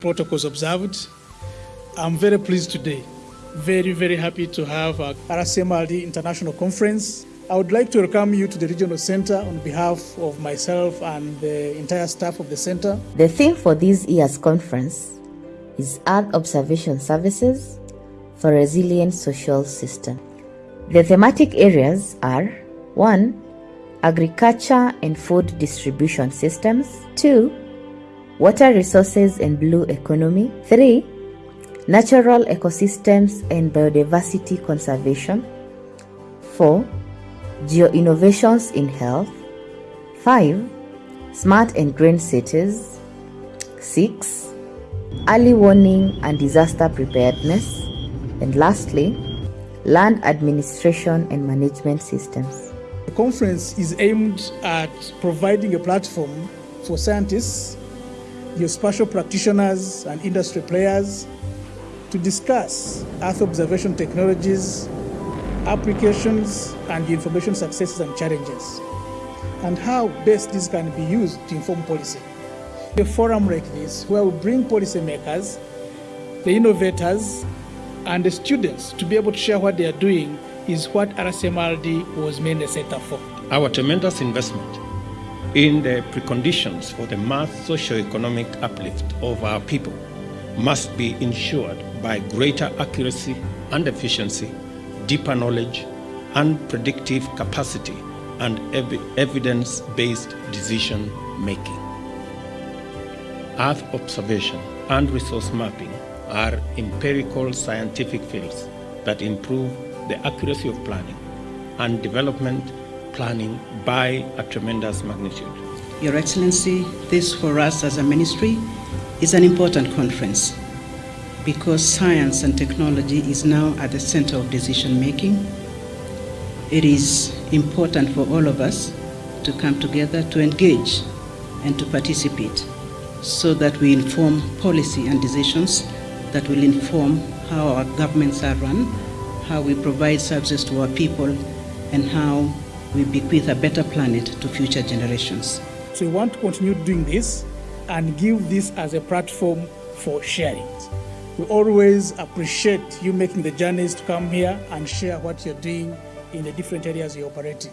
protocols observed. I'm very pleased today, very, very happy to have our RCMRD International Conference. I would like to welcome you to the Regional Center on behalf of myself and the entire staff of the center. The theme for this year's conference is Earth Observation Services for Resilient Social System. The thematic areas are 1. Agriculture and food distribution systems, 2. Water resources and blue economy, 3. Natural ecosystems and biodiversity conservation, 4. Geo-innovations in health, 5. Smart and green cities, 6. Early warning and disaster preparedness, and lastly, land administration and management systems. The conference is aimed at providing a platform for scientists, geospatial practitioners, and industry players to discuss Earth observation technologies, applications, and the information successes and challenges, and how best this can be used to inform policy. A forum like this, where we bring policymakers, the innovators, and the students to be able to share what they are doing is what RCMRD was mainly set up for. Our tremendous investment in the preconditions for the mass socio-economic uplift of our people must be ensured by greater accuracy and efficiency, deeper knowledge, and predictive capacity and ev- evidence-based decision making. Earth observation and resource mapping are empirical scientific fields that improve the accuracy of planning and development planning by a tremendous magnitude. Your Excellency, this for us as a ministry is an important conference because science and technology is now at the center of decision making. It is important for all of us to come together to engage and to participate so that we inform policy and decisions that will inform how our governments are run, how we provide services to our people, and how we bequeath a better planet to future generations. So we want to continue doing this and give this as a platform for sharing. We always appreciate you making the journeys to come here and share what you're doing in the different areas you're operating.